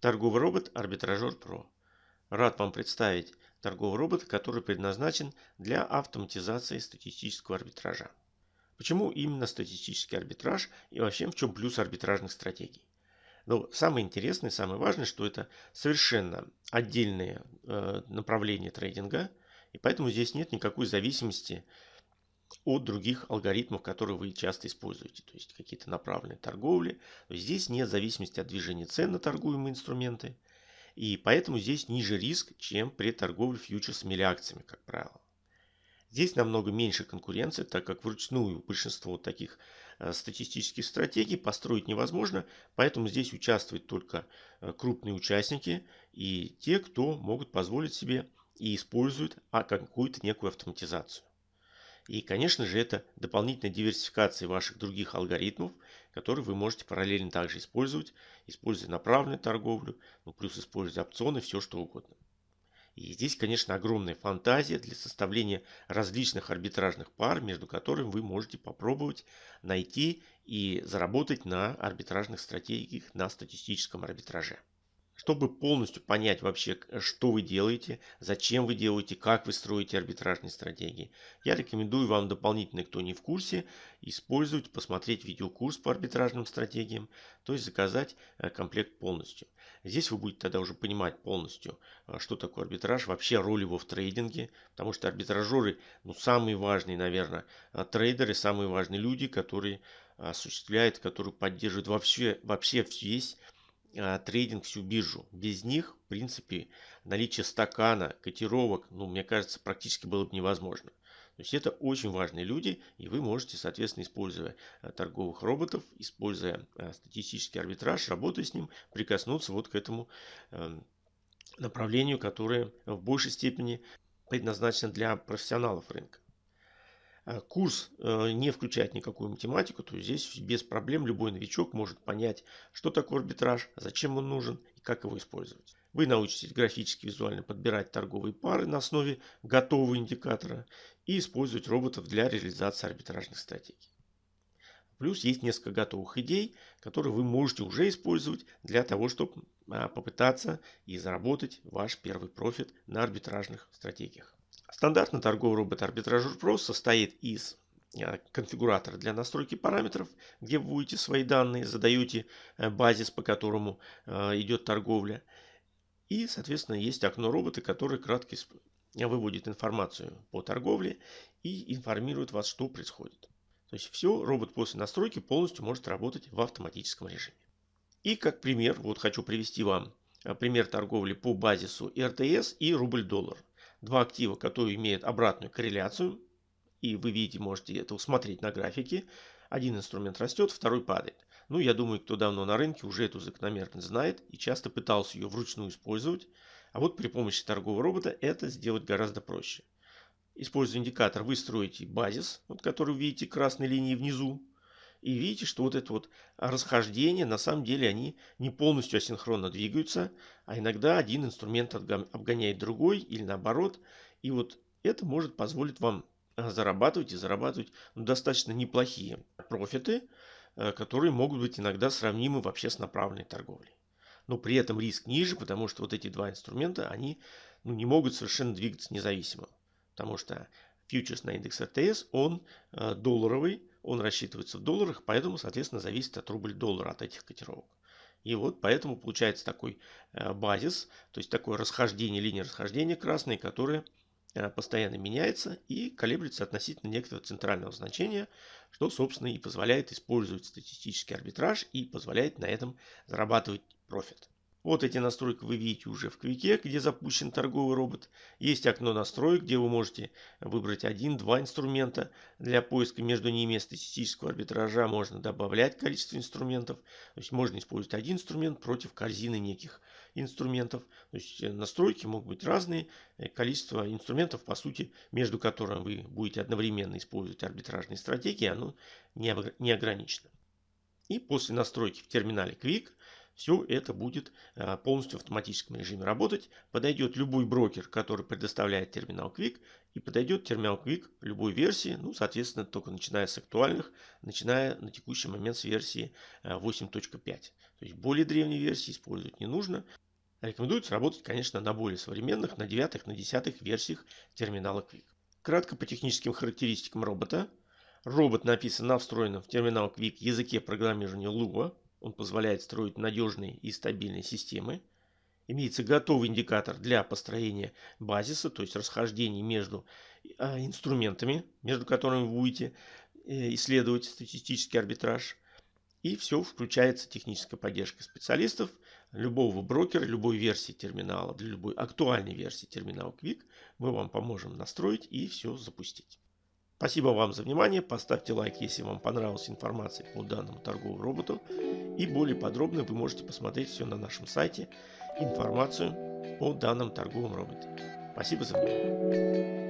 Торговый робот Арбитражер Pro. Рад вам представить торговый робот, который предназначен для автоматизации статистического арбитража. Почему именно статистический арбитраж и вообще в чем плюс арбитражных стратегий? Но самое интересное, самое важное, что это совершенно отдельное э, направление трейдинга, и поэтому здесь нет никакой зависимости от других алгоритмов, которые вы часто используете. То есть какие-то направленные торговли. Здесь нет зависимости от движения цен на торгуемые инструменты. И поэтому здесь ниже риск, чем при торговле фьючерсами или акциями, как правило. Здесь намного меньше конкуренции, так как вручную большинство таких э, статистических стратегий построить невозможно, поэтому здесь участвуют только э, крупные участники и те, кто могут позволить себе и используют а, какую-то некую автоматизацию. И, конечно же, это дополнительная диверсификация ваших других алгоритмов, которые вы можете параллельно также использовать, используя направленную торговлю, ну, плюс используя опционы, все что угодно. И здесь, конечно, огромная фантазия для составления различных арбитражных пар, между которыми вы можете попробовать найти и заработать на арбитражных стратегиях на статистическом арбитраже. Чтобы полностью понять вообще, что вы делаете, зачем вы делаете, как вы строите арбитражные стратегии, я рекомендую вам дополнительно, кто не в курсе, использовать, посмотреть видеокурс по арбитражным стратегиям, то есть заказать э, комплект полностью. Здесь вы будете тогда уже понимать полностью, э, что такое арбитраж, вообще роль его в трейдинге, потому что арбитражеры, ну, самые важные, наверное, э, трейдеры, самые важные люди, которые осуществляют, которые поддерживают вообще, вообще весь трейдинг всю биржу. Без них, в принципе, наличие стакана, котировок, ну, мне кажется, практически было бы невозможно. То есть это очень важные люди, и вы можете, соответственно, используя а, торговых роботов, используя а, статистический арбитраж, работая с ним, прикоснуться вот к этому эм, направлению, которое в большей степени предназначено для профессионалов рынка. А, курс э, не включает никакую математику, то здесь без проблем любой новичок может понять, что такое арбитраж, зачем он нужен и как его использовать. Вы научитесь графически визуально подбирать торговые пары на основе готового индикатора и использовать роботов для реализации арбитражных стратегий. Плюс есть несколько готовых идей, которые вы можете уже использовать для того, чтобы а, попытаться и заработать ваш первый профит на арбитражных стратегиях. Стандартный торговый робот Arbitrage Pro состоит из э, конфигуратора для настройки параметров, где вводите свои данные, задаете э, базис, по которому э, идет торговля. И, соответственно, есть окно робота, который кратко выводит информацию по торговле и информирует вас, что происходит. То есть все, робот после настройки полностью может работать в автоматическом режиме. И как пример, вот хочу привести вам пример торговли по базису РТС и рубль-доллар два актива, которые имеют обратную корреляцию, и вы видите, можете это усмотреть на графике. Один инструмент растет, второй падает. Ну, я думаю, кто давно на рынке уже эту закономерность знает и часто пытался ее вручную использовать. А вот при помощи торгового робота это сделать гораздо проще. Используя индикатор, вы строите базис, вот, который видите красной линии внизу. И видите, что вот это вот расхождение, на самом деле они не полностью асинхронно двигаются, а иногда один инструмент обгоняет другой или наоборот. И вот это может позволить вам э, зарабатывать и зарабатывать ну, достаточно неплохие профиты, э, которые могут быть иногда сравнимы вообще с направленной торговлей. Но при этом риск ниже, потому что вот эти два инструмента, они ну, не могут совершенно двигаться независимо. Потому что фьючерс на индекс РТС, он э, долларовый, он рассчитывается в долларах, поэтому, соответственно, зависит от рубль-доллара, от этих котировок. И вот поэтому получается такой э, базис, то есть такое расхождение, линия расхождения красной, которая э, постоянно меняется и колеблется относительно некоторого центрального значения, что, собственно, и позволяет использовать статистический арбитраж и позволяет на этом зарабатывать профит. Вот эти настройки вы видите уже в Квике, где запущен торговый робот. Есть окно настроек, где вы можете выбрать один-два инструмента. Для поиска между ними статистического арбитража можно добавлять количество инструментов. То есть можно использовать один инструмент против корзины неких инструментов. То есть э, настройки могут быть разные. Э, количество инструментов, по сути, между которыми вы будете одновременно использовать арбитражные стратегии, оно не ограничено. И после настройки в терминале Quick все это будет э, полностью в автоматическом режиме работать. Подойдет любой брокер, который предоставляет терминал Quick, и подойдет терминал Quick любой версии, ну, соответственно, только начиная с актуальных, начиная на текущий момент с версии 8.5. Э, То есть более древние версии использовать не нужно. Рекомендуется работать, конечно, на более современных, на 9 на 10 версиях терминала Quick. Кратко по техническим характеристикам робота. Робот написан на встроенном в терминал Quick языке программирования Lua. Он позволяет строить надежные и стабильные системы. Имеется готовый индикатор для построения базиса, то есть расхождений между а, инструментами, между которыми вы будете э, исследовать статистический арбитраж. И все включается техническая поддержка специалистов, любого брокера, любой версии терминала, для любой актуальной версии терминала Quick. Мы вам поможем настроить и все запустить. Спасибо вам за внимание. Поставьте лайк, если вам понравилась информация по данному торговому роботу. И более подробно вы можете посмотреть все на нашем сайте, информацию о данном торговом роботе. Спасибо за внимание.